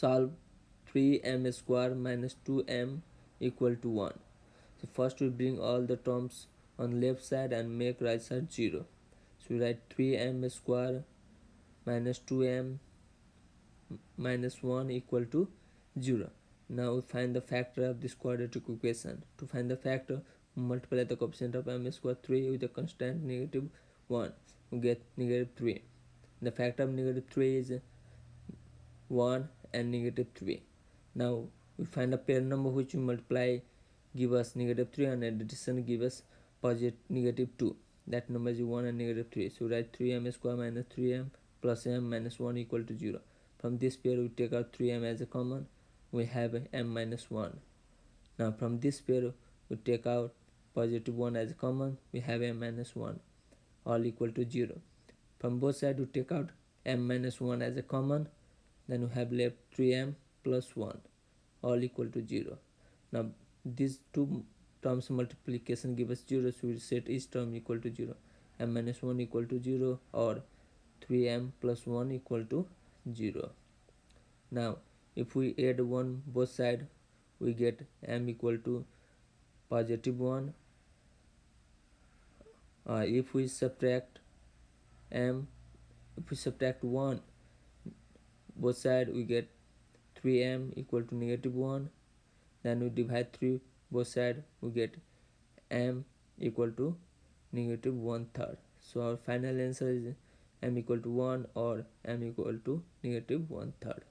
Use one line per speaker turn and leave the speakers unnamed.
solve 3m square minus 2m equal to 1 so first we bring all the terms on left side and make right side 0 so we write 3m square minus 2m minus 1 equal to 0 now we find the factor of this quadratic equation. To find the factor multiply the coefficient of m square 3 with a constant negative 1 we get negative 3 the factor of negative 3 is 1 and negative 3 now we find a pair number which we multiply give us negative 3 and addition give us positive negative 2 that number is 1 and negative 3 so write 3m square minus 3m plus m minus 1 equal to 0 from this pair we take out 3m as a common. We have m minus 1 now from this pair we take out positive 1 as a common. We have m minus 1 all equal to 0 from both sides we take out m minus 1 as a common then we have left 3m plus 1 all equal to 0 now these two terms multiplication give us 0 so we set each term equal to 0 m minus 1 equal to 0 or 3m plus 1 equal to 0 now if we add 1 both side we get m equal to positive 1 uh, if we subtract m if we subtract 1 both side we get 3m equal to negative 1 then we divide 3 both side we get m equal to negative 1 third. So our final answer is m equal to 1 or m equal to negative 1 third